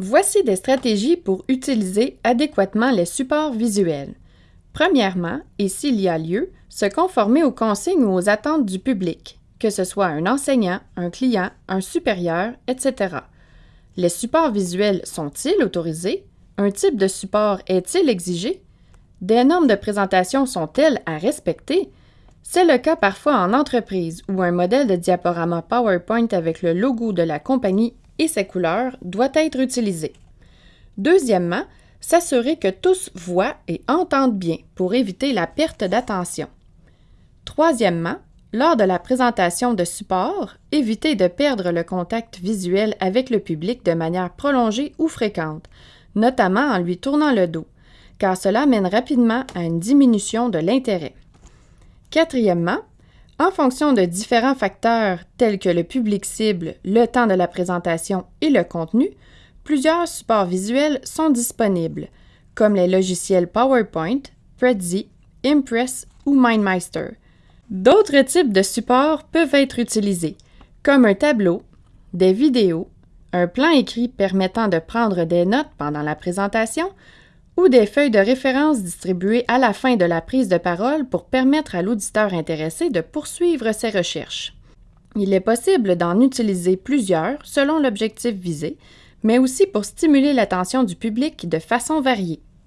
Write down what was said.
Voici des stratégies pour utiliser adéquatement les supports visuels. Premièrement, et s'il y a lieu, se conformer aux consignes ou aux attentes du public, que ce soit un enseignant, un client, un supérieur, etc. Les supports visuels sont-ils autorisés? Un type de support est-il exigé? Des normes de présentation sont-elles à respecter? C'est le cas parfois en entreprise où un modèle de diaporama PowerPoint avec le logo de la compagnie et ses couleurs doit être utilisé. Deuxièmement, s'assurer que tous voient et entendent bien pour éviter la perte d'attention. Troisièmement, lors de la présentation de support, éviter de perdre le contact visuel avec le public de manière prolongée ou fréquente, notamment en lui tournant le dos, car cela mène rapidement à une diminution de l'intérêt. Quatrièmement, en fonction de différents facteurs tels que le public cible, le temps de la présentation et le contenu, plusieurs supports visuels sont disponibles, comme les logiciels PowerPoint, Prezi, Impress ou MindMeister. D'autres types de supports peuvent être utilisés, comme un tableau, des vidéos, un plan écrit permettant de prendre des notes pendant la présentation ou des feuilles de référence distribuées à la fin de la prise de parole pour permettre à l'auditeur intéressé de poursuivre ses recherches. Il est possible d'en utiliser plusieurs selon l'objectif visé, mais aussi pour stimuler l'attention du public de façon variée.